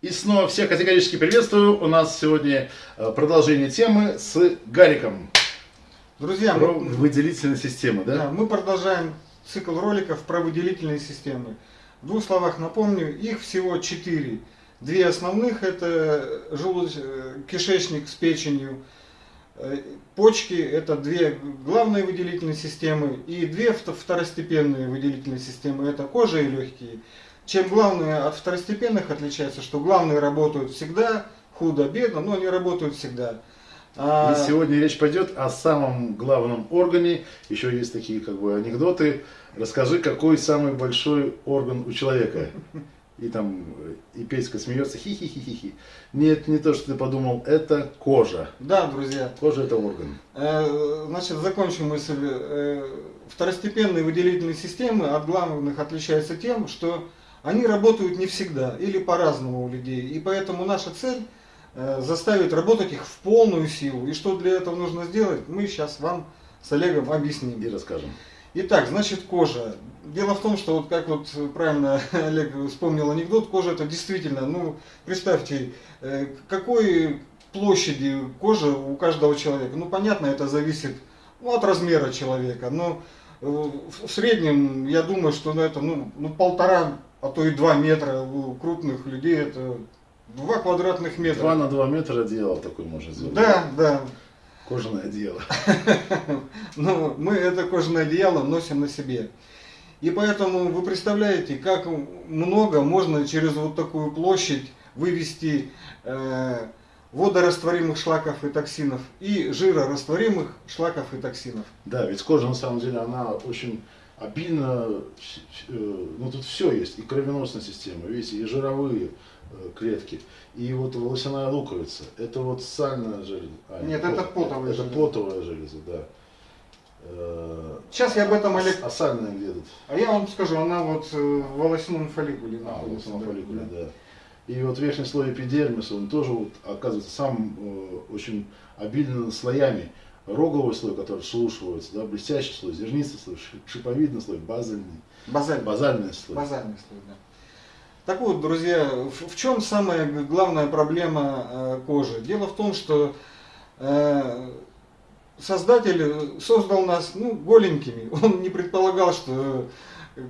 И снова всех категорически приветствую. У нас сегодня э, продолжение темы с Гариком. Друзья, Про мы, выделительные системы, да? да, мы продолжаем цикл роликов про выделительные системы. В двух словах напомню, их всего четыре. Две основных это желуд... э, кишечник с печенью, э, почки это две главные выделительные системы и две вто- второстепенные выделительные системы это кожа и легкие. Чем главные от второстепенных отличается, что главные работают всегда, худо-бедно, но они работают всегда. А- И сегодня речь пойдет о самом главном органе. Еще есть такие как бы анекдоты. Расскажи, какой самый большой орган у человека? И там и Петька смеется, хи-хи-хи-хи. Нет, не то, что ты подумал, это кожа. Да, друзья, Кожа это орган. Э, Значит, закончу мысль. Э, Второстепенные выделительные системы от главных отличаются тем, что они работают не всегда или по-разному у людей. И поэтому наша цель э, заставить работать их в полную силу. И что для этого нужно сделать, мы сейчас вам с Олегом объясним. И расскажем. Итак, значит кожа. Дело в том, что вот как вот правильно Олег вспомнил анекдот, кожа это действительно, ну представьте, э, какой площади кожи у каждого человека. Ну понятно, это зависит ну, от размера человека, но э, в в среднем я думаю, что ну, это ну, ну полтора, а то и два метра у крупных людей это два квадратных метра. Два на два метра одеяло такое можно сделать. Да, да. Кожаное одеяло. Но мы это кожаное одеяло носим на себе. И поэтому вы представляете, как много можно через вот такую площадь вывести э, водорастворимых шлаков и токсинов и жирорастворимых шлаков и токсинов. Да, ведь кожа на самом деле она очень обильно, э, ну тут все есть, и кровеносная система, видите, и жировые э, клетки, и вот волосяная луковица, это вот сальная железа. А, Нет, пот- это потовая Это железа. потовая железа, да. Э, Сейчас я об этом, Олег, А сальная где тут? а я вам скажу, она вот в волосяном фолликуле А, находится. на да, фолликуле, да. да. И вот верхний слой эпидермиса, он тоже вот, оказывается сам э, очень обильно слоями. Роговый слой, который вслушивается, да, блестящий слой, зернистый слой, ши- шиповидный слой, базальный, Базальный. базальный слой. Базальный слой, да. Так вот, друзья, в, чем самая главная проблема э, кожи? Дело в том, что э, Создатель создал нас ну, голенькими. Он не предполагал, что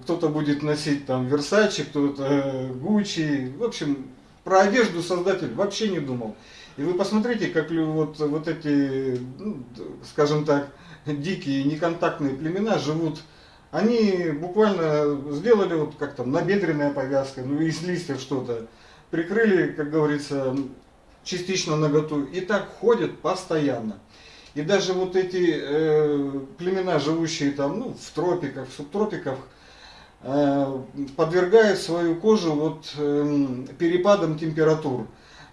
кто-то будет носить там Версачи, кто-то э, Гуччи. В общем, про одежду Создатель вообще не думал. И вы посмотрите, как вот, вот эти, ну, скажем так, дикие неконтактные племена живут они буквально сделали вот как там набедренная повязка, ну из листьев что-то, прикрыли, как говорится, частично наготу и так ходят постоянно. И даже вот эти э, племена, живущие там, ну, в тропиках, в субтропиках, э, подвергают свою кожу вот эм, перепадам температур.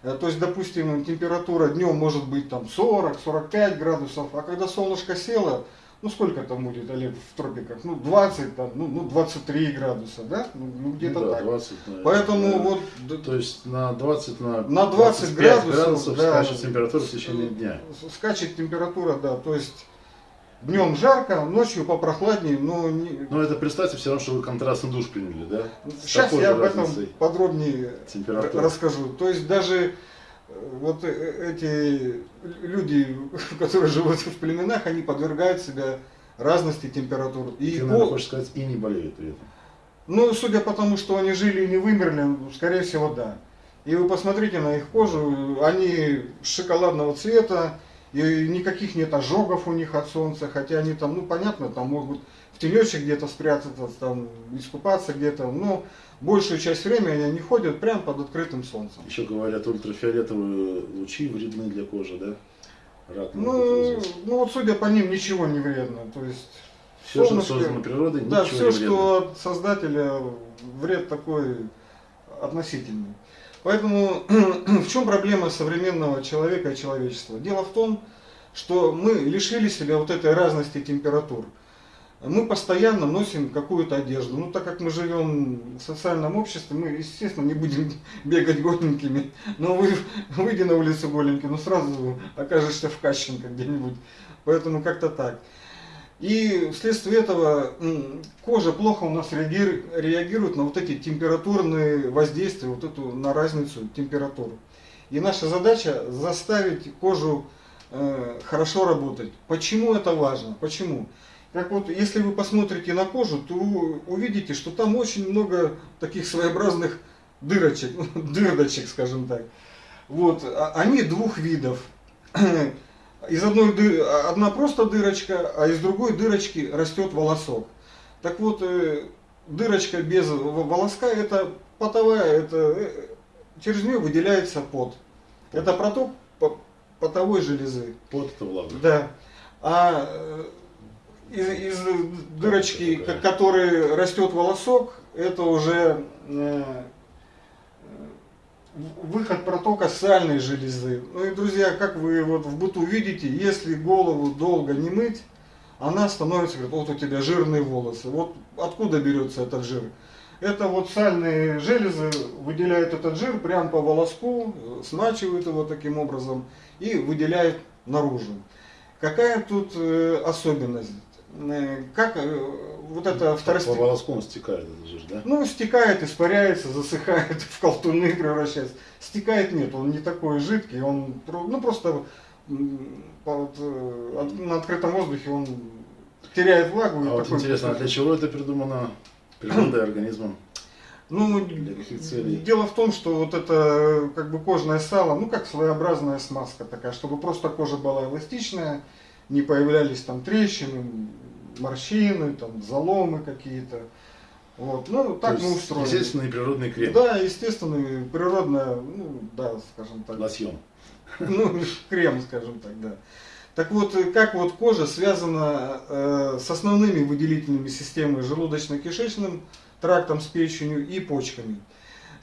Э, То есть, допустим, температура днем может быть там 40-45 градусов, а когда солнышко село, ну сколько там будет, Олег, в тропиках? Ну 20, там, ну, ну 23 градуса, да? Ну, ну, где-то Ну да, так. 20, наверное, Поэтому да. вот То есть на 20 на, На 20 25 градусов, градусов да. скачет температура в течение дня. скачет температура, да, то есть днем жарко, ночью попрохладнее, но не- Но это представьте все равно, что вы контрастный душ приняли, да? С сейчас я об этом подробнее расскажу. То есть даже э, вот э, эти люди, которые живут в племенах, они подвергают себя разности температур. И ты, наверное, хочешь сказать, и не болеют при этом. Ну, судя по тому, что они жили и не вымерли, скорее всего, да. И вы посмотрите на их кожу, они шоколадного цвета, и никаких нет ожогов у них от солнца, хотя они там, ну, понятно, там могут в тенечек где-то спрятаться, там, искупаться где-то, но большую часть времени они ходят прямо под открытым солнцем. Еще говорят, ультрафиолетовые лучи вредны для кожи, да? Рак Ну, ну, вот судя по ним, ничего не вредно, то есть... Все, что создано природой, Да, ничего все, не вредно. что от создателя вред такой относительный. Поэтому в чем проблема современного человека и человечества? Дело в том, что мы лишили себя вот этой разности температур. Мы постоянно носим какую-то одежду. Ну, так как мы живем в социальном обществе, мы, естественно, не будем бегать голенькими. Но вы, выйди на улицу голенький, ну, сразу окажешься в Кащенко где-нибудь. Поэтому как-то так. И вследствие этого кожа плохо у нас реагирует, на вот эти температурные воздействия, вот эту на разницу температуры. И наша задача заставить кожу э, хорошо работать. Почему это важно? Почему? Как вот, если вы посмотрите на кожу, то увидите, что там очень много таких своеобразных дырочек, дырдочек, скажем так. Вот, а- они двух видов. Из одной ды- одна просто дырочка, а из другой дырочки растет волосок. Так вот, э, дырочка без волоска это потовая, это э, через нее выделяется пот. Это проток по- потовой железы. Пот это влага. Да. А э, из, из дырочки, которой растет волосок, это уже выход протока сальной железы. Ну и, друзья, как вы вот в быту видите, если голову долго не мыть, она становится, говорит, вот у тебя жирные волосы. Вот откуда берется этот жир? Это вот сальные железы выделяют этот жир прямо по волоску, смачивают его таким образом и выделяют наружу. Какая тут э, особенность? Э, Как э, вот это По второстепенное... волоску он стекает, это жир, да? Ну, стекает, испаряется, засыхает, в колтуны превращается. Стекает нет, он не такой жидкий, он ну, просто по- вот, э, от- на открытом воздухе он теряет влагу. А вот интересно, а для чего это придумано природой, организмом? Ну, дело в том, что вот это как бы кожное сало, ну как своеобразная смазка такая, чтобы просто кожа была эластичная, не появлялись там трещины, морщины, там заломы какие-то. Вот, ну так То мы устроены. Естественный природный крем. Да, естественно, природная, ну да, скажем так. Лосьон. Ну, крем, скажем так, да. Так вот, э, как вот кожа связана э, с основными выделительными системами желудочно-кишечным трактом, с печенью и почками.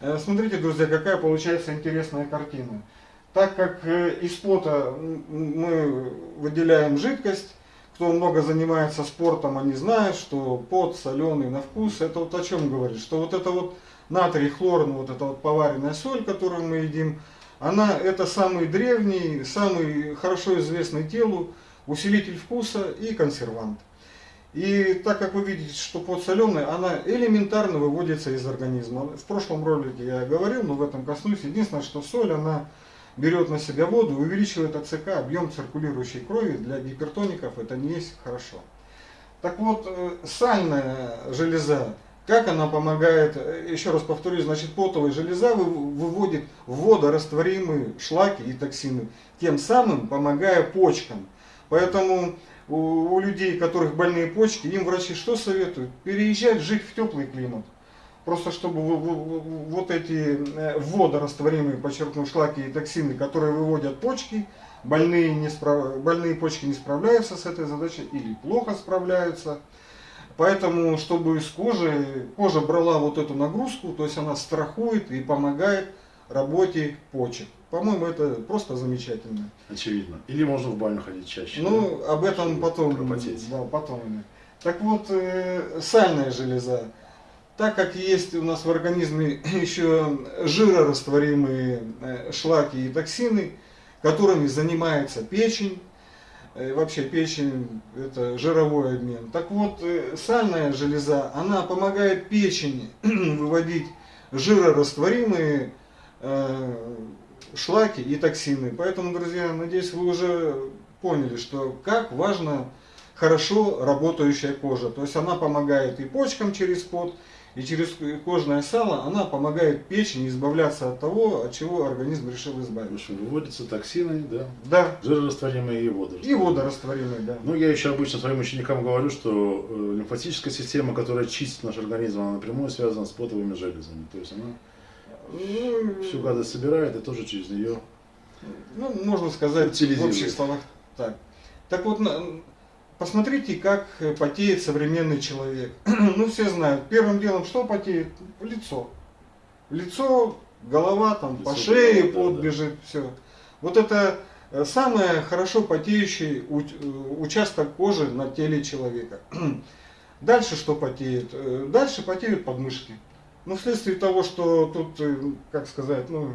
Э, смотрите, друзья, какая получается интересная картина. Так как э, из пота мы выделяем жидкость, кто много занимается спортом, они знают, что пот соленый на вкус, это вот о чем говорит, что вот это вот натрий, хлор, ну вот эта вот поваренная соль, которую мы едим, она это самый древний, самый хорошо известный телу усилитель вкуса и консервант. И так как вы видите, что пот соленый, она элементарно выводится из организма. В прошлом ролике я говорил, но в этом коснусь. Единственное, что соль, она берет на себя воду, увеличивает АЦК, объем циркулирующей крови для гипертоников, это не есть хорошо. Так вот, э, сальная железа, как она помогает, э, еще раз повторюсь, значит, потовая железа вы- выводит в водорастворимые шлаки и токсины, тем самым помогая почкам. Поэтому у людей, у которых больные почки, им врачи что советуют? Переезжать, жить в теплый климат. Просто чтобы вот эти э, водорастворимые, подчеркну, шлаки и токсины, которые выводят почки, больные, не справ- больные почки не справляются с этой задачей или плохо справляются. Поэтому, чтобы с кожи, кожа брала вот эту нагрузку, то есть она страхует и помогает работе почек. По-моему, это просто замечательно. Очевидно. Или можно в баню ходить чаще. Ну, об этом потом. пропотеть. Да, потом. Так вот, э, сальная железа. Так как есть у нас в организме еще жирорастворимые э, шлаки и токсины, которыми занимается печень, э, вообще печень это жировой обмен. Так вот, э, сальная железа, она помогает печени выводить жирорастворимые шлаки и токсины. Поэтому, друзья, надеюсь, вы уже поняли, что как важно хорошо работающая кожа. То есть она помогает и почкам через пот, и через кожное сало, она помогает печени избавляться от того, от чего организм решил В избавиться. общем, выводятся токсины, да, Да, жирорастворимые и воды. и водорастворимые, да. Ну, я еще обычно своим ученикам говорю, что э, лимфатическая система, которая чистит наш организм, она напрямую связана с потовыми железами. То есть она Ну, всю гадость собирает и тоже через нее. Ну, можно сказать, в общих словах так. Так вот, посмотрите, как э, потеет современный человек. ну, все знают, первым делом что потеет? Лицо. Лицо, голова, там, по Лицо, шее голова, да, пот да. бежит, все. Вот это э, самый хорошо потеющий э, участок кожи на теле человека. Дальше что потеет? Дальше потеют подмышки. Ну, вследствие того, что тут, как сказать, ну,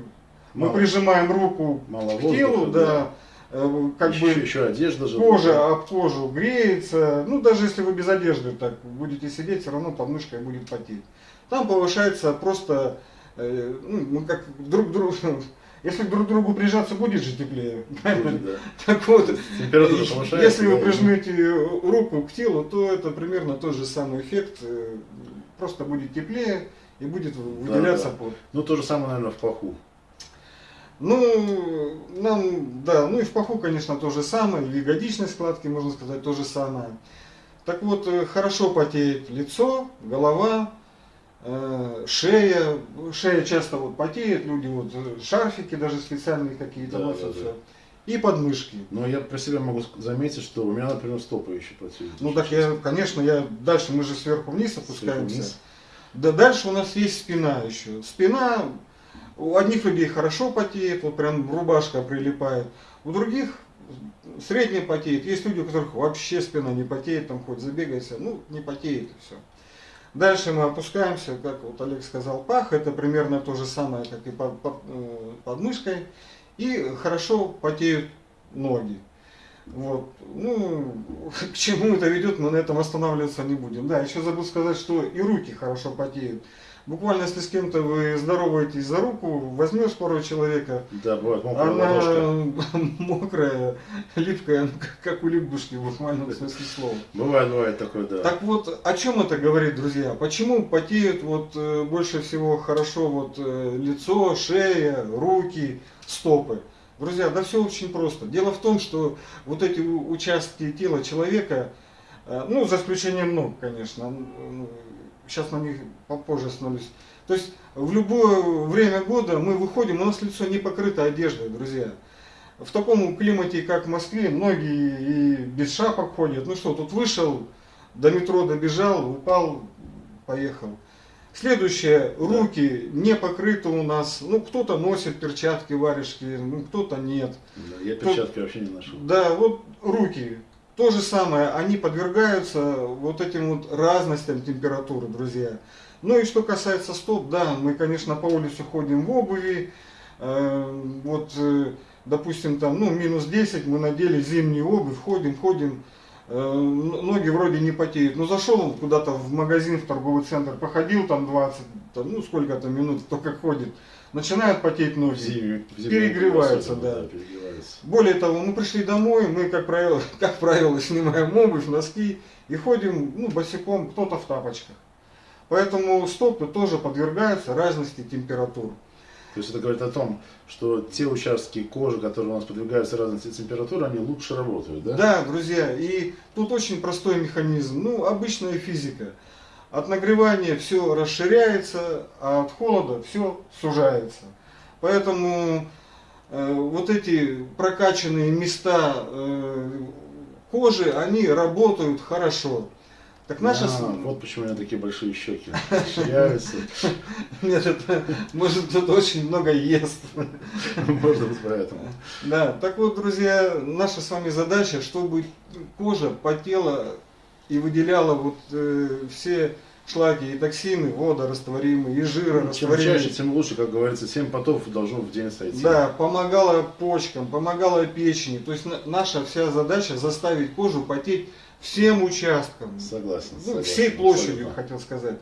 мы Мало- прижимаем руку Мало к воздуха, телу, да. Э, как еще, бы еще одежда же. кожа об кожу греется. Ну, даже если вы без одежды так будете сидеть, все равно подмышка будет потеть. Там повышается просто, э, ну, мы как друг другу, если друг к другу прижаться, будет же теплее. Будет, да. Так вот, Температура повышается. если вы да, прижмете руку к телу, то это примерно тот же самый эффект. э, Просто будет теплее и будет выделяться да. пот. Ну, то же самое, наверное, в паху. Ну, нам, да, ну и в паху, конечно, то же самое, в ягодичной складке, можно сказать, то же самое. Так вот, э, хорошо потеет лицо, голова, э, шея. Шея часто вот потеет, люди вот э, шарфики даже специальные какие-то Да, носят да, да. И подмышки. Но я про себя могу заметить, что у меня, например, стопы еще потеют. Ну так я, конечно, я дальше мы же сверху вниз Сверху опускаемся. вниз. Да дальше у нас есть спина еще. Спина у одних людей хорошо потеет, вот прям рубашка прилипает. У других средне потеет. Есть люди, у которых вообще спина не потеет, там хоть забегайся, ну не потеет и все. Дальше мы опускаемся, как вот Олег сказал, пах, это примерно то же самое, как и под, под, э, под мышкой. И хорошо потеют ноги. Вот. Ну, к чему это ведет, мы на этом останавливаться не будем. Да, еще забыл сказать, что и руки хорошо потеют. Буквально, если с кем-то вы здороваетесь за руку, возьмешь порой человека, Да, бывает мокрая ладошка. она мокрая, липкая, как- у лягушки в буквальном смысле слова. Бывает, бывает такое, да. Так вот, о чем это говорит, друзья? Почему потеют вот э, больше всего хорошо вот э, лицо, шея, руки, стопы? Друзья, да все очень просто. Дело в том, что вот эти участки тела человека, э, ну, за исключением ног, конечно, сейчас на них попозже остановлюсь. То есть в любое время года мы выходим, у нас лицо не покрыто одеждой, друзья. В таком климате, как в Москве, многие и без шапок ходят. Ну что, тут вышел, до метро добежал, упал, поехал. Следующее, руки не покрыты у нас. Ну, кто-то носит перчатки, варежки, ну, кто-то нет. Да, Я перчатки вообще не ношу. Да, вот руки. То же самое, они подвергаются вот этим вот разностям температуры, друзья. Ну и что касается стоп, да, мы, конечно, по улице ходим в обуви. Э, вот, э, допустим, там, ну, минус 10, мы надели зимнюю обувь, ходим, ходим. Э, ноги вроде не потеют. Ну, зашел куда-то в магазин, в торговый центр, походил там 20, там, ну, сколько-то минут, кто как ходит. Начинают потеть ноги. Зиме Перегреваются, особенно, да. перегреваются. Более того, мы пришли домой, мы, как правило, как правило, снимаем обувь, носки и ходим ну, босиком, кто-то в тапочках. Поэтому стопы тоже подвергаются разности температур. То есть это говорит о том, что те участки кожи, которые у нас подвигаются разности температуры, они лучше работают, да? Да, друзья, и тут очень простой механизм, ну, обычная физика. От нагревания все расширяется, а от холода все сужается. Поэтому э, вот эти прокачанные места э, кожи, они работают хорошо. Так наша... А, с- вот почему у меня такие большие щеки расширяются. Нет, это, может, кто-то очень много ест. Может быть, поэтому. Да, так вот, друзья, наша с вами задача, чтобы кожа потела и выделяла вот э, все шлаки и токсины, водорастворимые, и Чем жирорастворимые. чаще, тем лучше, как говорится, 7 потов должно в день сойти. Да, помогала почкам, помогала печени. То есть на- наша вся задача заставить кожу потеть всем участкам. Согласен. Ну, согласен, всей площадью, абсолютно. хотел сказать.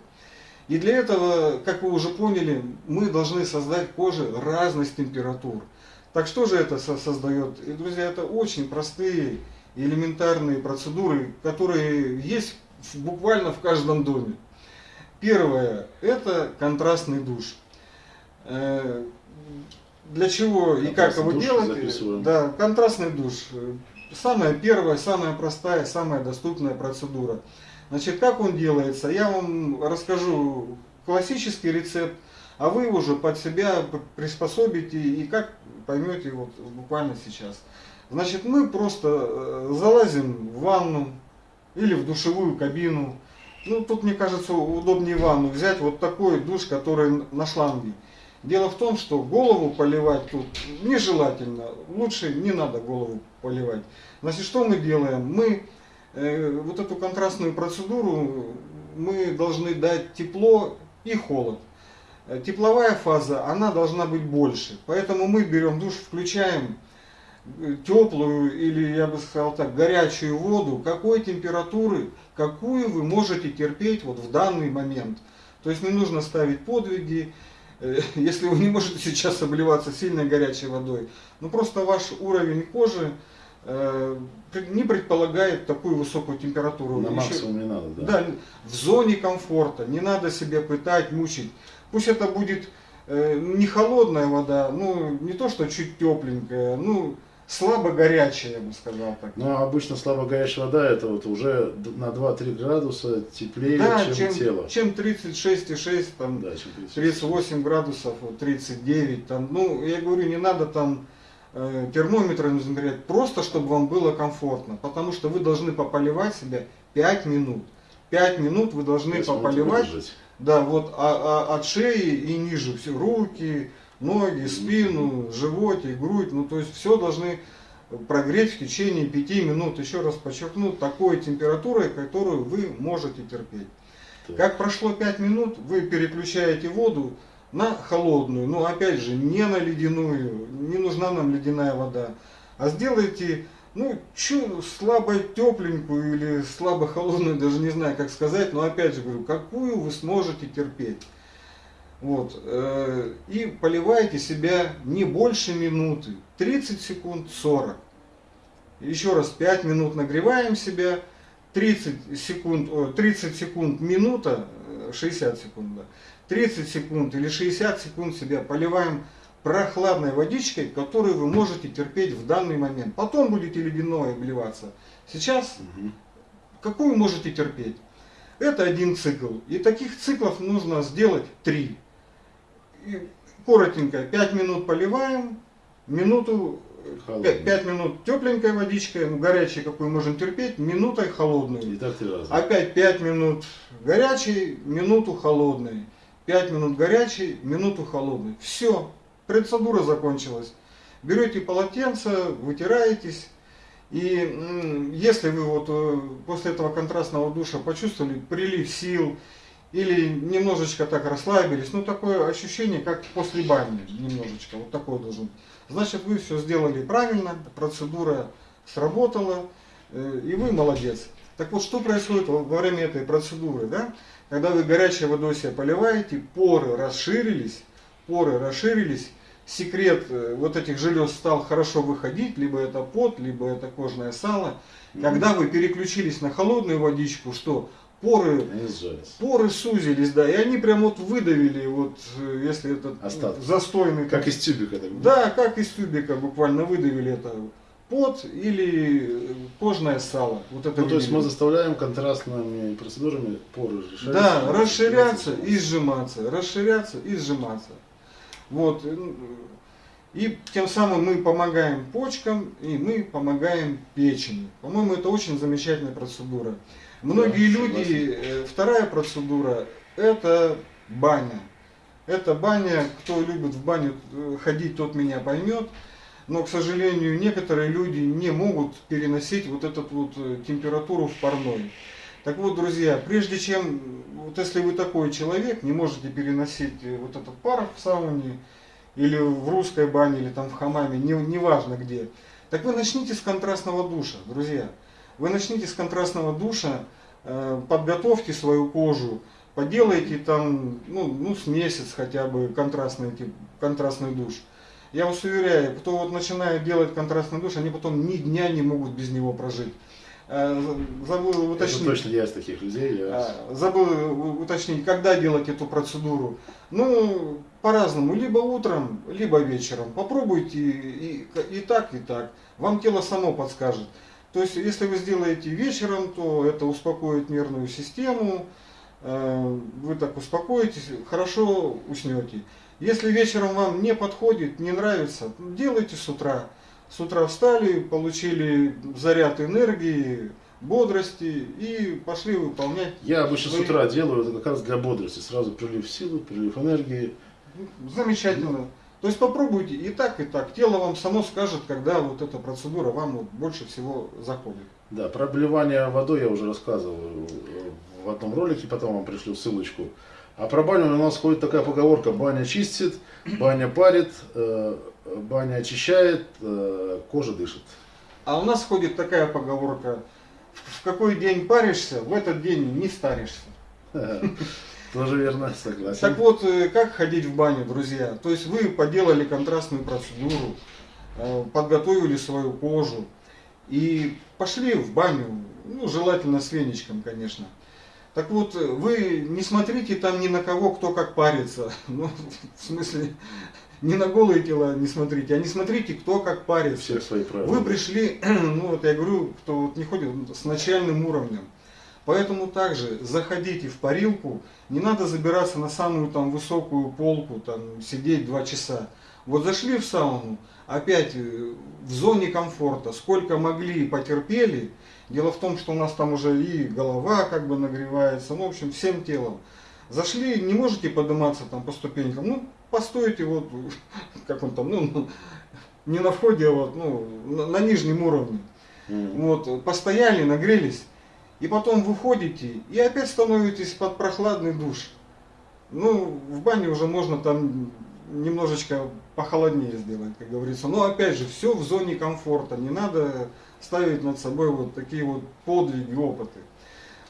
И для этого, как вы уже поняли, мы должны создать коже разность температур. Так что же это со- создает? И, друзья, это очень простые элементарные процедуры, которые есть буквально в каждом доме. Первое – это контрастный душ. Э, Для чего и как его делать? записываем. Да, контрастный душ. Самая первая, самая простая, самая доступная процедура. Значит, как он делается? Я вам расскажу классический рецепт, а вы уже под себя приспособите и как поймете вот буквально сейчас. Значит, мы просто э, залазим в ванну или в душевую кабину. Ну, тут, мне кажется, удобнее ванну взять вот такой душ, который на шланге. Дело в том, что голову поливать тут нежелательно. Лучше не надо голову поливать. Значит, что мы делаем? Мы э, вот эту контрастную процедуру мы должны дать тепло и холод. Тепловая фаза, она должна быть больше. Поэтому мы берем душ, включаем теплую или, я бы сказал так, горячую воду, какой температуры, какую вы можете терпеть вот в данный момент. То есть не нужно ставить подвиги, э, если вы не можете сейчас обливаться сильной горячей водой, ну просто ваш уровень кожи э, не предполагает такую высокую температуру. На Еще- максимум не надо, да. да, в зоне комфорта, не надо себя пытать, мучить. Пусть это будет э, не холодная вода, ну не то что чуть тепленькая, ну слабо горячая, я бы сказал так. Но обычно слабо горячая вода это вот уже на 2-3 градуса теплее, да, чем, чем, тело. чем 36,6, там, Да, чем 30. 38 градусов, вот 39, там, ну, я говорю, не надо там э, термометром измерять, просто чтобы вам было комфортно, потому что вы должны пополивать себя 5 минут. 5 минут вы должны пополивать, да, вот а- а- от шеи и ниже, все, руки, ноги, спину, животик, грудь, ну, то есть все должны прогреть в течение 5 минут, еще раз подчеркну, такой температурой, которую вы можете терпеть. Так. Как прошло 5 минут, вы переключаете воду на холодную, но опять же не на ледяную, не нужна нам ледяная вода, а сделайте ну, чу, слабо тепленькую или слабо холодную, даже не знаю как сказать, но опять же говорю, какую вы сможете терпеть. Вот, э, и поливайте себя не больше минуты, 30 секунд, 40. Еще раз 5 минут нагреваем себя, 30 секунд, о, 30 секунд минута, э, 60 секунд, да, 30 секунд или 60 секунд себя поливаем прохладной водичкой, которую вы можете терпеть в данный момент. Потом будете ледяной обливаться. Сейчас Мгм. какую можете терпеть? Это один цикл. И таких циклов нужно сделать три. И коротенько, 5 минут поливаем, минуту, Холодный. 5 минут тепленькой водичкой, ну, горячей, какую можем терпеть, минутой холодную. И так три раза. Опять 5 минут горячей, минуту холодной. 5 минут горячей, минуту холодной. Все, процедура закончилась. Берете полотенце, вытираетесь. И если вы вот э, после этого контрастного душа почувствовали прилив сил или немножечко так расслабились, ну такое ощущение, как после бани, немножечко, вот такое должно быть. Значит, вы все сделали правильно, процедура сработала, э, и вы молодец. Так вот, что происходит во время этой процедуры, да? Когда вы горячей водой себя поливаете, поры расширились, поры расширились, секрет э, вот этих желез стал хорошо выходить, либо это пот, либо это кожное сало. Когда вы переключились на холодную водичку, что поры, поры сузились, да, и они прям вот выдавили, вот э, если этот Остатки. застойный Как из тюбика. Так. да, как из тюбика буквально выдавили это пот или э, кожное сало. Вот это Ну, то есть мы заставляем контрастными процедурами поры расширяться. Да, расширяться и сжиматься, расширяться и сжиматься. Вот. э, И тем самым мы помогаем почкам и мы помогаем печени. По-моему, это очень замечательная процедура. Многие Да, люди, э, вторая процедура, это баня. Это баня, кто любит в баню э, ходить, тот меня поймет. Но, к сожалению, некоторые люди не могут переносить вот эту вот э, температуру в парной. Так вот, друзья, прежде чем, вот если вы такой человек, не можете переносить вот этот пар в сауне, или в русской бане, или там в хамаме, не, неважно где, так вы начните с контрастного душа, друзья. Вы начните с контрастного душа, э, подготовьте свою кожу, поделайте там, ну, ну, с месяц хотя бы контрастный, тип, контрастный душ. Я вас уверяю, кто вот начинает делать контрастный душ, они потом ни дня не могут без него прожить. Э, Забыл Это уточнить. точно я из таких людей. Я... А, Забыл уточнить, когда делать эту процедуру. Ну, по-разному, либо утром, либо вечером. Попробуйте и, и так, и так. Вам тело само подскажет. То есть, если вы сделаете вечером, то это успокоит нервную систему, э, вы так успокоитесь, хорошо уснете. Если вечером вам не подходит, не нравится, делайте с утра. С утра встали, получили заряд энергии, бодрости и пошли выполнять. Я обычно с Вы- утра делаю это как раз для бодрости. Сразу прилив силы, прилив энергии. Замечательно. То есть попробуйте и так, и так. Тело вам само скажет, когда вот эта процедура вам вот больше всего заходит. Да, про обливание водой я уже рассказывал э, в одном ролике, потом вам пришлю ссылочку. А про баню у нас ходит такая поговорка, баня чистит, баня парит, э, баня очищает, э, кожа дышит. А у нас ходит такая поговорка, в какой день паришься, в этот день не старишься. Тоже верно, согласен. Так вот, э, как ходить в баню, друзья? То есть вы поделали контрастную процедуру, э, подготовили свою кожу и пошли в баню, ну, желательно с веничком, конечно. Так вот, э, вы не смотрите там ни на кого, кто как парится. Ну, в смысле, не на голые тела не смотрите, а не смотрите, кто как парится. Всех свои правила. Вы пришли, ну вот я говорю, кто вот не ходит, с начальным уровнем. Поэтому также заходите в парилку, не надо забираться на самую там высокую полку, там сидеть два часа. Вот зашли в сауну, опять э, в зоне комфорта, сколько могли, потерпели. Дело в том, что у нас там уже и голова как бы нагревается, ну, в общем, всем телом. Зашли, не можете подниматься там по ступенькам, ну, постойте вот, как он там, ну, не на входе, а вот, ну, на, на нижнем уровне. Mm. Вот, постояли, нагрелись, и потом выходите и опять становитесь под прохладный душ. Ну, в бане уже можно там немножечко похолоднее сделать, как говорится. Но опять же, все в зоне комфорта. Не надо ставить над собой вот такие вот подвиги, опыты.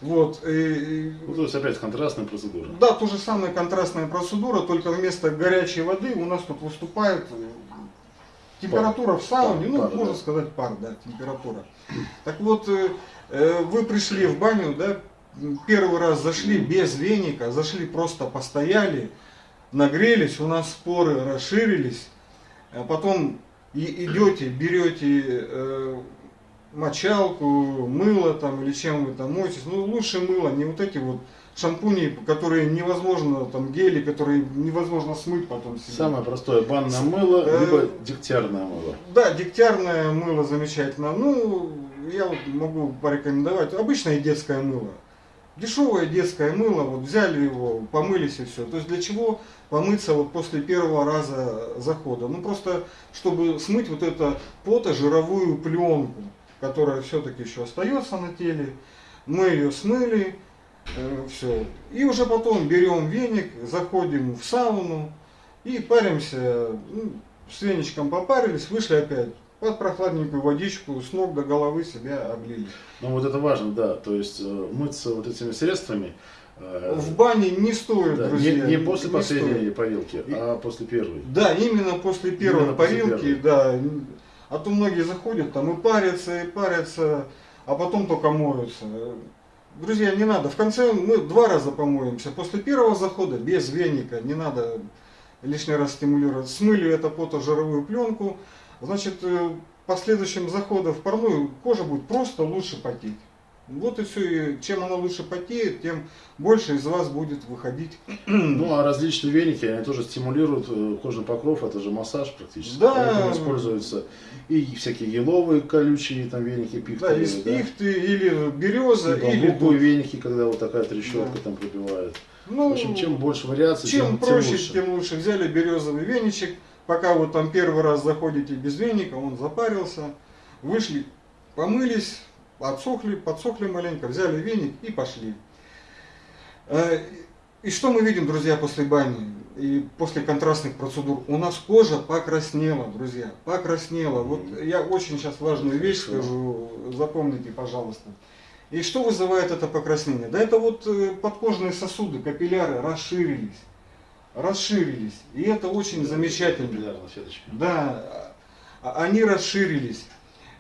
Вот. И, ну, то есть опять контрастная процедура. Да, то же самое контрастная процедура, только вместо горячей воды у нас тут выступает температура в сауне, ну, пар, можно да. сказать пар, да, температура. Так вот, э, Э, вы пришли в баню, да, первый раз зашли без веника, зашли просто постояли, нагрелись, у нас споры расширились, а потом и идете, берете э, мочалку, мыло там или чем вы там моетесь, ну лучше мыло, не вот эти вот шампуни, которые невозможно, там гели, которые невозможно смыть потом себе. Самое простое, банное мыло, э, либо дегтярное мыло. Да, дегтярное мыло замечательно. Ну, я вот могу порекомендовать обычное детское мыло. Дешевое детское мыло, вот взяли его, помылись и все. То есть для чего помыться вот после первого раза захода? Ну просто, чтобы смыть вот это потожировую пленку, которая все-таки еще остается на теле. Мы ее смыли, э, все. И уже потом берем веник, заходим в сауну и паримся. Ну, с веничком попарились, вышли опять под прохладненькую водичку с ног до головы себя облили. Ну вот это важно, да, то есть э, мыться вот этими средствами. Э, в бане не стоит, да, друзья. Не, не после не последней стоит. парилки, а после первой. Да, именно после первой именно парилки, после да. А то многие заходят там и парятся, и парятся, а потом только моются. Друзья, не надо. В конце мы два раза помоемся. После первого захода без веника, не надо лишний раз стимулировать. Смыли это потожировую пленку, значит, э, последующим заходом в парную кожа будет просто лучше потеть. Вот и все. И чем она лучше потеет, тем больше из вас будет выходить. Ну, а различные веники, они тоже стимулируют э, кожный покров, это же массаж практически. Да. Поэтому используются и всякие еловые колючие там веники, пихты. Да, из да? пихты или береза, и или... Или веники, когда вот такая трещотка да. там пробивает. Ну, в общем, чем больше вариаций, чем, тем проще, тем лучше. тем лучше. Взяли березовый веничек, Пока вот там первый раз заходите без веника, он запарился, вышли, помылись, отсохли, подсохли маленько, взяли веник и пошли. Э, и что мы видим, друзья, после бани и после контрастных процедур? У нас кожа покраснела, друзья, покраснела. Вот я очень сейчас важную вещь скажу, запомните, пожалуйста. И что вызывает это покраснение? Да это вот э, подкожные сосуды, капилляры расширились расширились. И это очень замечательно. Да, а, они расширились.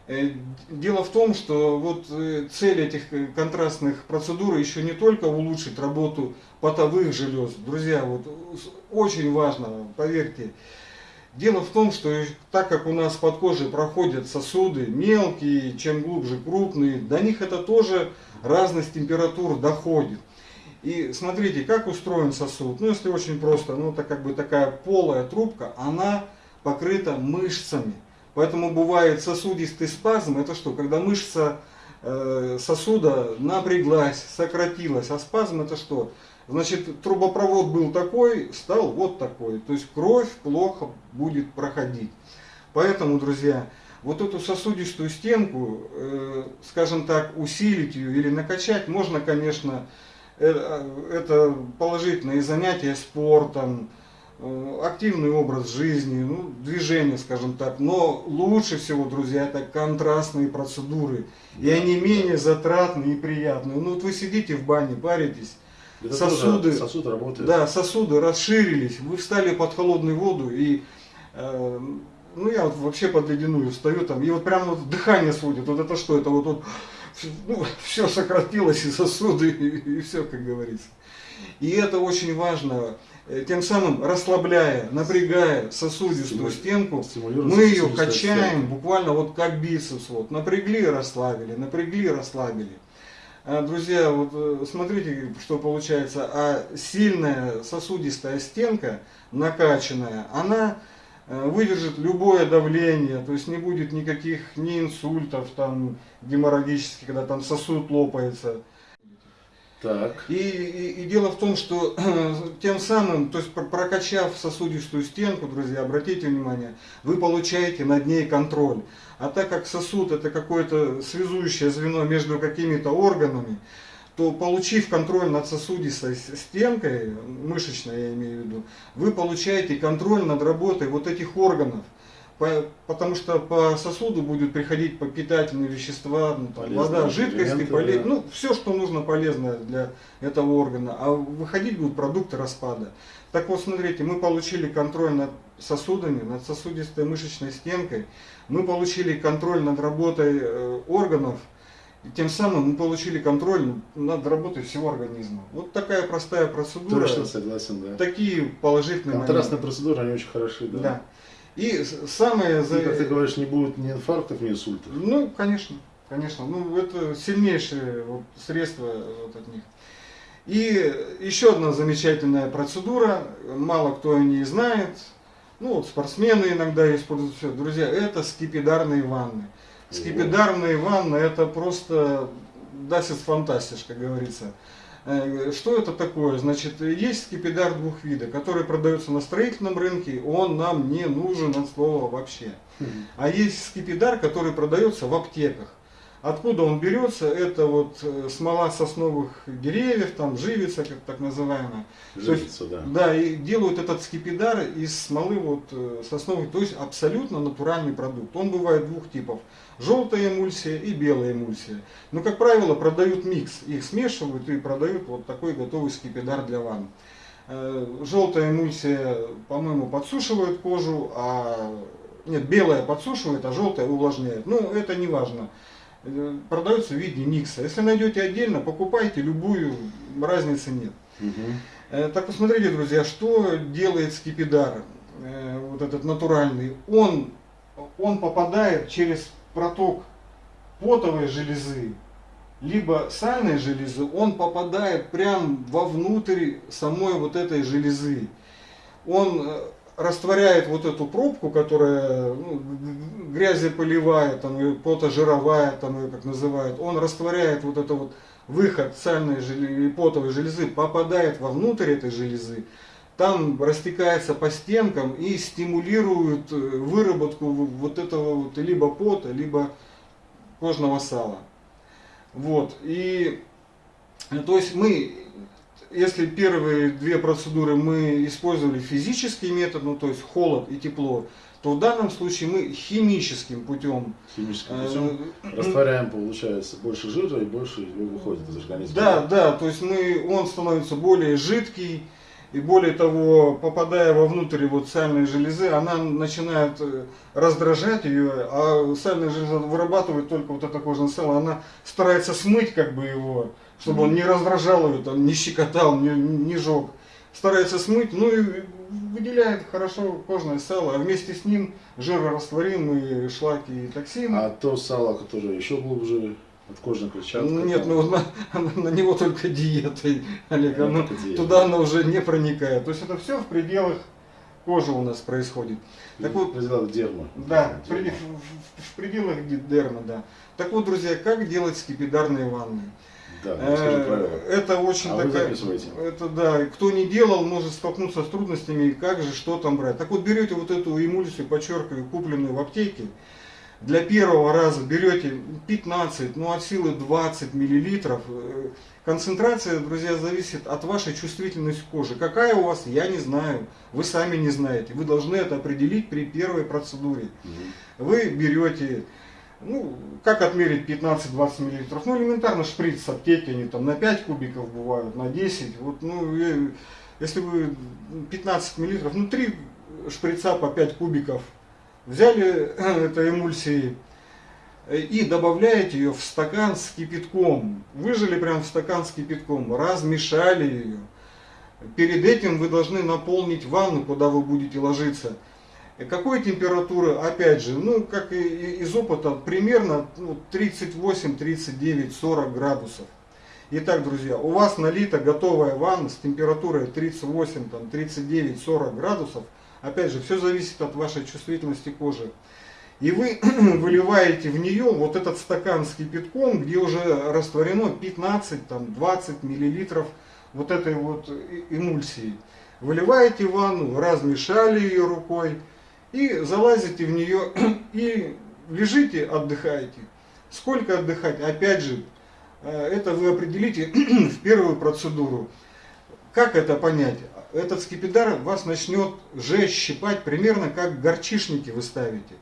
Э, дело в том, что вот э, цель этих э, контрастных процедур еще не только улучшить работу потовых желез. Друзья, вот очень важно, поверьте. Дело в том, что так как у нас под кожей проходят сосуды мелкие, чем глубже крупные, до них это тоже разность температур доходит. И смотрите, как устроен сосуд. Ну, если очень просто, ну, это как бы такая полая трубка, она покрыта мышцами. Поэтому бывает сосудистый спазм. Это что? Когда мышца э, сосуда напряглась, сократилась. А спазм это что? Значит, трубопровод был такой, стал вот такой. То есть кровь плохо будет проходить. Поэтому, друзья, вот эту сосудистую стенку, э, скажем так, усилить ее или накачать можно, конечно, Э, это положительные занятия спортом, активный образ жизни, ну, движение, скажем так. Но лучше всего, друзья, это контрастные процедуры. И они да. менее затратные и приятные. Ну вот вы сидите в бане, паритесь, Это сосуды- сосуд работает. да, сосуды расширились, вы встали под холодную воду и э, ну я вот вообще под ледяную встаю там, и вот прям вот дыхание сводит, вот это что, это вот, вот ну, все сократилось и сосуды, и, все, как говорится. И это очень важно, э, тем самым расслабляя, напрягая сосудистую Стиму- стенку, мы ее качаем, буквально вот как бицепс, вот, напрягли, расслабили, напрягли, расслабили. А, Друзья, вот э, смотрите, что получается, а сильная сосудистая стенка, накачанная, она э, выдержит любое давление, то есть не будет никаких ни инсультов там геморрагических, когда там сосуд лопается. Так. И, и- и дело в том, что тем самым, то есть пр- прокачав сосудистую стенку, друзья, обратите внимание, вы получаете над ней контроль. А так как сосуд это какое-то связующее звено между какими-то органами, то получив контроль над сосудистой стенкой, мышечной я имею в виду, вы получаете контроль над работой вот этих органов. По- потому что по сосуду будут приходить по питательные вещества, ну, там, вода, жидкости, поле- да. ну, все, что нужно полезное для этого органа, а выходить будут продукты распада. Так вот, смотрите, мы получили контроль над сосудами, над сосудистой мышечной стенкой, мы получили контроль над работой э, органов, и тем самым мы получили контроль над работой всего организма. Вот такая простая процедура, Точно согласен, да. такие положительные Контрастные моменты. процедуры, они очень хороши, да. Да. И самое... И, как ты говоришь, не будет ни инфарктов, ни инсультов. Ну, конечно, конечно. Ну, это сильнейшее средство вот от них. И еще одна замечательная процедура, мало кто о ней знает, ну вот спортсмены иногда используют все. Друзья, это скипидарные ванны. Скипидарные ванны это просто дасит фантастиш, как говорится. Что это такое? Значит, есть скипидар двух видов, который продается на строительном рынке, он нам не нужен от слова вообще. Мгм. А есть скипидар, который продается в аптеках. Откуда он берется? Это вот э, смола сосновых деревьев, там живица, как так называемая. Жижица, да. Да, и делают этот скипидар из смолы вот э, сосновой, то есть абсолютно натуральный продукт. Он бывает двух типов. Желтая эмульсия и белая эмульсия. Но, как правило, продают микс. Их смешивают и продают вот такой готовый скипидар для ванн. Э, Желтая эмульсия, по-моему, подсушивает кожу, а нет, белая подсушивает, а желтая увлажняет. Ну, это не важно. Продается в виде микса. Если найдете отдельно, покупайте любую, разницы нет. Э, Так посмотрите, друзья, что делает скипидар, э, вот этот натуральный. Он, он попадает через проток потовой железы, либо сальной железы, он попадает прям вовнутрь самой вот этой железы. Он э, растворяет вот эту пробку, которая ну, г- грязеполевая, там, потожировая, там ее как называют, он растворяет вот это вот выход сальной железы, потовой железы, попадает вовнутрь этой железы, там растекается по стенкам и стимулирует э, выработку вот этого вот либо пота, либо кожного сала. Вот. И то есть мы, если первые две процедуры мы использовали физический метод, ну то есть холод и тепло, то в данном случае мы химическим путем Химическим э, путем растворяем, получается, больше жира и больше его выходит из организма. Да, да, то есть мы, он становится более жидкий, и более того, попадая вовнутрь вот сальной железы, она начинает э, раздражать ее, а сальная железа вырабатывает только вот это кожное сало, она старается смыть как бы его, чтобы он не раздражал ее, там, не щекотал, не, не жег. Старается смыть, ну и выделяет хорошо кожное сало, а вместе с ним жирорастворимые шлаки и токсины. А то сало, которое еще глубже от кожной клетчатки. Ну, Нет, там, ну на, на него только диетой, Олег, Ну, оно только диета. туда оно уже не проникает. То есть это все в пределах кожи у нас происходит. Так вот, пределах дерма. да, в, Дерма. преде- в- в пределах дерма, да. Так вот, друзья, как делать скипидарные ванны? Да, ну, Э. Это очень А такая, это да, кто не делал, может столкнуться с трудностями, как же, что там брать. Так вот, берете вот эту эмульсию, подчеркиваю, купленную в аптеке, для первого раза берете 15, ну от силы 20 миллилитров. Э, Концентрация, друзья, зависит от вашей чувствительности кожи. Какая у вас, я не знаю. Вы сами не знаете. Вы должны это определить при первой процедуре. Вы берете, ну, как отмерить 15-20 миллилитров? Ну, элементарно шприц с аптеки, они там на 5 кубиков бывают, на 10. Вот, ну, если вы 15 миллилитров, ну, 3 шприца по 5 кубиков взяли этой эмульсии, и добавляете ее в стакан с кипятком. Выжили прям в стакан с кипятком, размешали ее. Перед этим вы должны наполнить ванну, куда вы будете ложиться. Какой температуры? Опять же, ну, как и из опыта, примерно 38, 39, 40 градусов. Итак, друзья, у вас налита готовая ванна с температурой 38, там, 39, 40 градусов. Опять же, все зависит от вашей чувствительности кожи и вы выливаете в нее вот этот стакан с кипятком, где уже растворено 15-20 миллилитров вот этой вот эмульсии. Выливаете ванну, размешали ее рукой и залазите в нее и лежите, отдыхаете. Сколько отдыхать? Опять же, э, это вы определите в первую процедуру. Как это понять? Этот скипидар вас начнет жечь, щипать, примерно как горчишники вы ставите.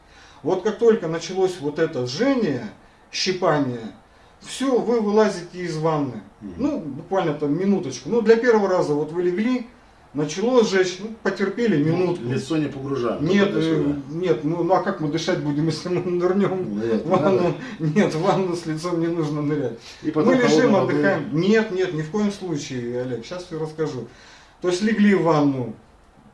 Вот как только началось вот это жжение, щипание, все, вы вылазите из ванны. Ну, буквально там минуточку. Ну, для первого раза вот вы легли, начало сжечь, ну, потерпели ну, минутку. Лицо не погружаем. Нет, э, нет, ну, ну а как мы дышать будем, если мы нырнем ну, в ванну? Нет, в ванну с лицом не нужно нырять. И мы лежим, отдыхаем. Воды. Нет, нет, ни в коем случае, Олег, сейчас все расскажу. То есть легли в ванну,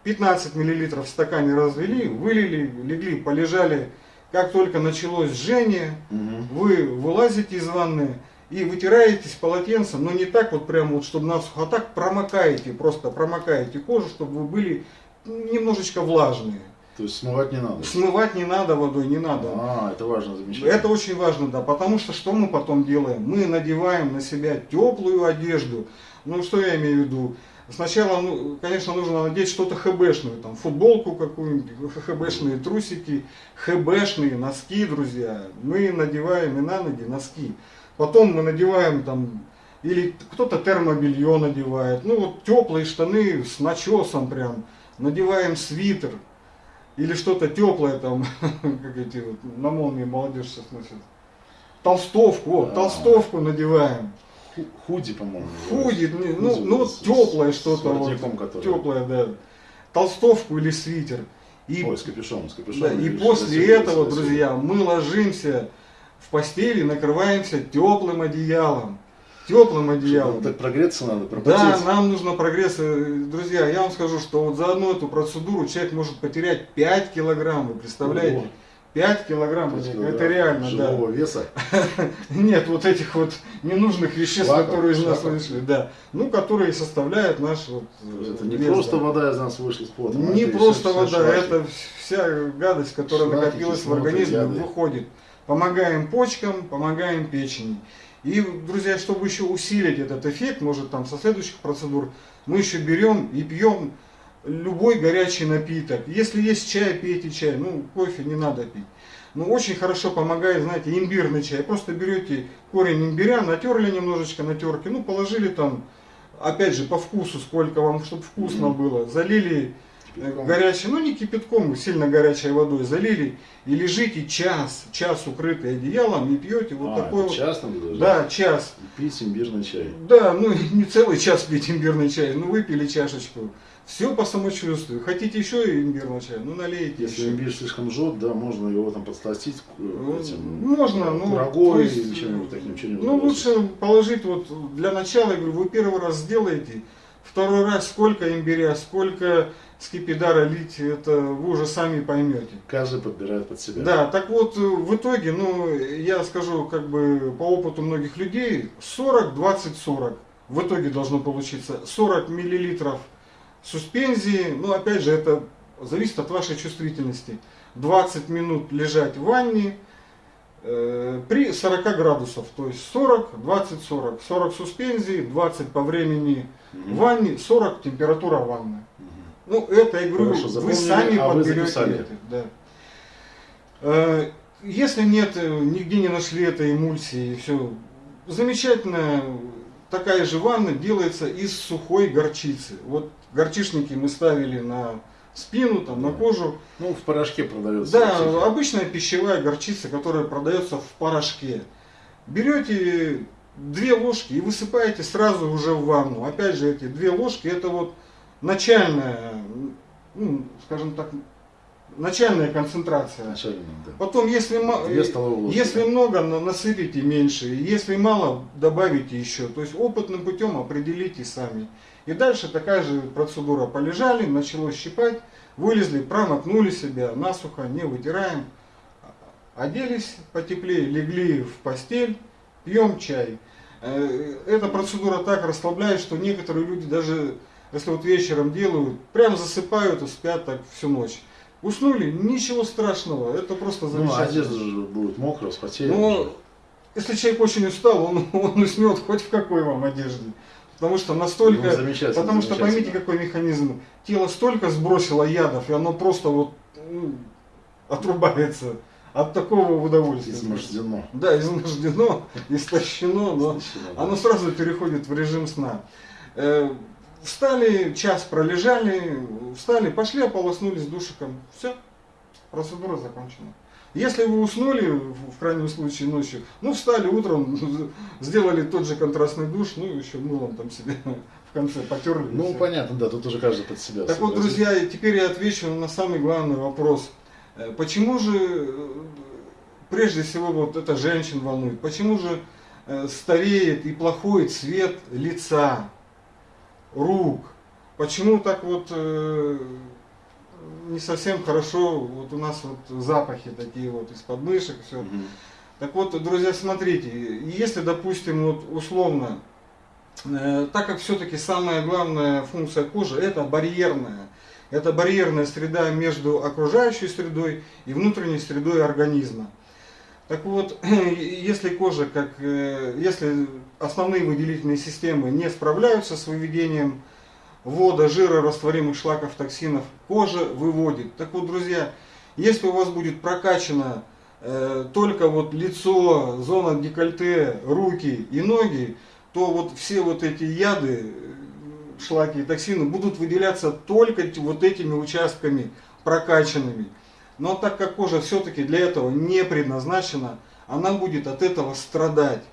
15 миллилитров в стакане развели, вылили, легли, полежали. Как только началось жжение, угу. вы вылазите из ванны и вытираетесь полотенцем, но не так вот прямо вот, чтобы насухо, а так промокаете, просто промокаете кожу, чтобы вы были немножечко влажные. То есть смывать не надо? Смывать не надо водой, не надо. А, это важно замечание. Это очень важно, да, потому что что мы потом делаем? Мы надеваем на себя теплую одежду. Ну, что я имею в виду? Сначала, ну, конечно, нужно надеть что-то хбшное, там, футболку какую-нибудь, хбшные трусики, хбшные носки, друзья. Мы надеваем и на ноги носки. Потом мы надеваем там, или кто-то термобелье надевает, ну вот теплые штаны с начесом прям, надеваем свитер, или что-то теплое там, как эти вот, на молнии молодежь сейчас носит. Толстовку, вот, толстовку надеваем. Худи, по-моему. Худи, ну, ну, ну теплое что-то. Вот, теплое, да. Толстовку или свитер. И, Ой, с капюшоном, с капюшоном. Да, и после этого, друзья, мы ложимся в постели, накрываемся теплым одеялом. Теплым одеялом. Так прогреться надо, пропотеть. Да, нам нужно прогреться. Друзья, я вам скажу, что вот за одну эту процедуру человек может потерять 5 килограмм, вы представляете? Ого. 5 килограмм, 5 килограмм это реально, да. веса? Нет, вот этих вот ненужных веществ, Шлаков, которые из нас вышли, да. Ну, которые составляют наш вот Это не вес, просто да. вода из нас вышла с пота. Не просто вода, шашки. это вся гадость, которая Шнаки, накопилась в организме, яды. выходит. Помогаем почкам, помогаем печени. И, друзья, чтобы еще усилить этот эффект, может там со следующих процедур, мы еще берем и пьем любой горячий напиток. Если есть чай, пейте чай. Ну, кофе не надо пить. Но очень хорошо помогает, знаете, имбирный чай. Просто берете корень имбиря, натерли немножечко на терке, ну, положили там, опять же, по вкусу, сколько вам, чтобы вкусно mm -hmm. было. Залили кипятком. горячей, ну, не кипятком, сильно горячей водой, залили и лежите час, час укрытый одеялом и пьете вот а, такой вот. час надо даже? Да, час. И пить имбирный чай. Да, ну, не целый час пить имбирный чай, ну, выпили чашечку. Все по самочувствию. Хотите еще имбирного чая? Ну налейте. Если еще. имбирь слишком жжет, да, можно его там подсластить ну, этим, можно, ну, рогой или чем-нибудь таким чем Ну лучше положить вот для начала, я говорю, вы первый раз сделаете, второй раз сколько имбиря, сколько скипидара лить, это вы уже сами поймете. Каждый подбирает под себя. Да, так вот в итоге, ну я скажу как бы по опыту многих людей, 40, 20, 40. В итоге должно получиться 40 миллилитров суспензии, ну опять же это зависит от вашей чувствительности. 20 минут лежать в ванне э, при 40 градусов, то есть 40, 20, 40. 40 суспензии, 20 по времени в ванне, 40 температура ванны. Ну это, я говорю, Хорошо, вы сами а подберете это. Да. Э, если нет, э, нигде не нашли этой эмульсии, все, замечательная такая же ванна делается из сухой горчицы. Вот горчишники мы ставили на спину, там, на кожу. Ну, в порошке продается. Да, всякие. обычная пищевая горчица, которая продается в порошке. Берете две ложки и высыпаете сразу уже в ванну. Опять же, эти две ложки это вот начальная, ну, скажем так, начальная концентрация. Начально, да. Потом, если, столовые ложки, если да. много, на- насыпите меньше. Если мало, добавите еще. То есть опытным путем определите сами. И дальше такая же процедура. Полежали, начало щипать, вылезли, промокнули себя, насухо, не вытираем. Оделись потеплее, легли в постель, пьем чай. Э, Эта процедура так расслабляет, что некоторые люди даже, если вот вечером делают, прям засыпают и спят так всю ночь. Уснули, ничего страшного, это просто Ну, замечательно. одежда же будет мокрая, вспотеет. Но если человек очень устал, он, он уснет хоть в какой вам одежде. Потому что настолько... Ну, замечательно, потому что замечательно. поймите, какой механизм. Тело столько сбросило ядов, и оно просто вот ну, отрубается от такого удовольствия. Измождено. Да, измождено, истощено, но Истощено, да. оно сразу переходит в режим сна. Э, Встали, час пролежали, встали, пошли, ополоснулись душиком. Все, процедура закончена. Если вы уснули, в крайнем случае ночью, ну встали утром, сделали тот же контрастный душ, ну еще мылом там себе в конце потерли. Ну, всё. понятно, да, тут уже каждый под себя. Так вот, согласен. друзья, теперь я отвечу на самый главный вопрос. Э, Почему же, э, прежде всего, вот это женщин волнует, почему же э, стареет и плохой цвет лица, рук? Почему так вот не совсем хорошо, вот у нас вот запахи такие вот из подмышек, все. Мгм. Так вот, друзья, смотрите, если, допустим, вот условно, э, так как все-таки самая главная функция кожи это барьерная, это барьерная среда между окружающей средой и внутренней средой организма. Так вот, если кожа, как, э, если основные выделительные системы не справляются с выведением вода, жира, растворимых шлаков, токсинов, кожа выводит. Так вот, друзья, если у вас будет прокачано э, только вот лицо, зона декольте, руки и ноги, то вот все вот эти яды, э, шлаки и токсины будут выделяться только вот этими участками прокачанными. Но так как кожа все-таки для этого не предназначена, она будет от этого страдать.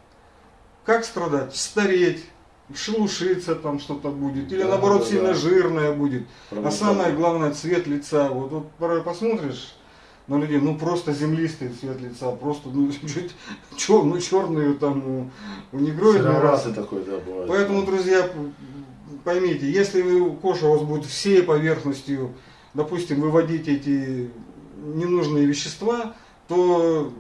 Как страдать? Стареть, шелушиться там что-то будет, или Да, наоборот да, сильно да. жирная будет. Правда, А самое главное цвет лица. Вот, вот порой посмотришь на людей, ну просто землистый цвет лица, просто ну, чуть чер, ну, черный там у, у негроидный раз. Сероватый такой, да, бывает. Поэтому, друзья, поймите, если вы, кожа у вас будет всей поверхностью, допустим, выводить эти ненужные вещества, то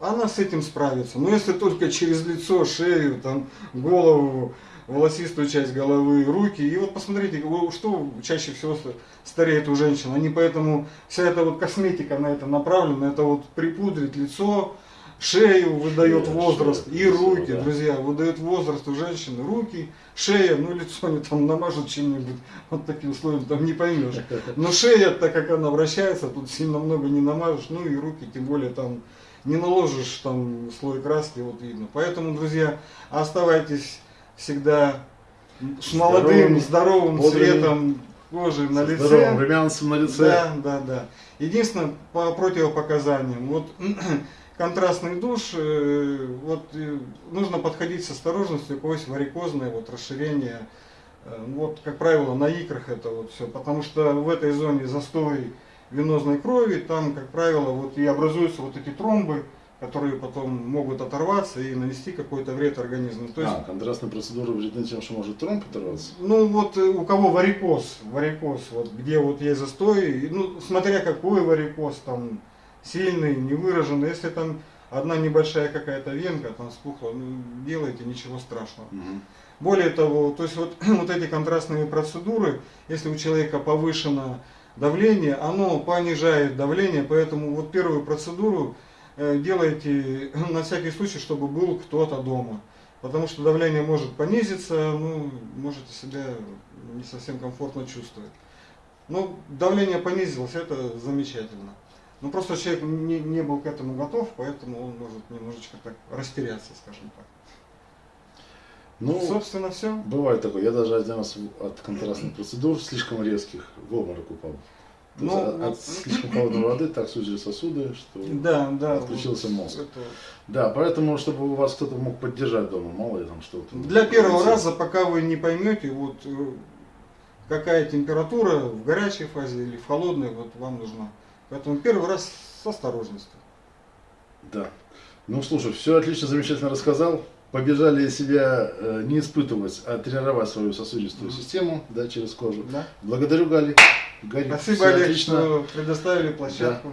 она с этим справится. Но если только через лицо, шею, там, голову, волосистую часть головы, руки. И вот посмотрите, что чаще всего ста- стареет у женщин. Они поэтому, вся эта вот косметика на это направлена, это вот припудрить лицо, шею выдает Шея, возраст, шея, и лицо, руки, да. друзья, выдает возраст у женщины, руки, шея, ну лицо они там намажут чем-нибудь, вот такие условия, там не поймешь. Но шея, так как она вращается, тут сильно много не намажешь, ну и руки, тем более там не наложишь там слой краски, вот видно. Поэтому, друзья, оставайтесь всегда с молодым, здоровым бодрыми, цветом кожи на лице. Здоровым румянцем на лице. Да, да, да. Единственное, по противопоказаниям, вот контрастный душ, э, вот э, нужно подходить с осторожностью, у кого есть варикозное вот расширение, э, вот, как правило, на икрах это вот все, потому что в этой зоне застой венозной крови, там, как правило, вот и образуются вот эти тромбы, которые потом могут оторваться и нанести какой-то вред организму. То есть А, контрастная процедура вредна тем, что может тромб оторваться. ну вот э, у кого варикоз, варикоз, вот где вот есть застой, ну смотря какой варикоз, там сильный, невыраженный, если там одна небольшая какая-то венка там спухла, ну делайте, ничего страшного. Мгм. Более того, то есть вот, вот эти контрастные процедуры, если у человека повышено давление, оно понижает давление, поэтому вот первую процедуру делайте на всякий случай, чтобы был кто-то дома. Потому что давление может понизиться, ну, можете себя не совсем комфортно чувствовать. Но давление понизилось, это замечательно. Ну просто человек не, не был к этому готов, поэтому он может немножечко так растеряться, скажем так. Ну, Собственно, все. бывает такое. Я даже один раз от контрастных процедур, слишком резких, в обморок упал. Ну, от, от вот- слишком холодной воды так сузили сосуды, что... Да, да. Отключился вот мозг. это- Да, поэтому, чтобы у вас кто-то мог поддержать дома, мало ли там что-то. Для первого раза, пока вы не поймете, вот э, какая температура в горячей фазе или в холодной, вот вам нужна. Поэтому первый раз с осторожностью. Да. Ну, слушай, все отлично, замечательно рассказал. Побежали себя э, не испытывать, а тренировать свою сосудистую Мгм. систему, да, через кожу. Да? Благодарю, Гали. Гарик, Спасибо, Олег, отлично. что предоставили площадку.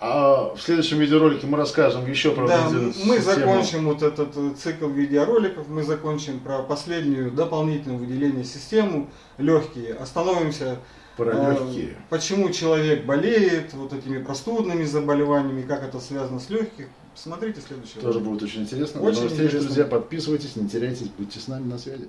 А в следующем видеоролике мы расскажем еще про Да, мы закончим вот этот э, цикл видеороликов, мы закончим про последнюю дополнительное выделение систему, легкие, остановимся, про э, легкие. почему человек болеет, вот этими простудными заболеваниями, как это связано с легких. Смотрите следующий Тоже ролик. будет очень интересно. Очень До новых встреч, интересно. друзья. Подписывайтесь, не теряйтесь, будьте с нами на связи.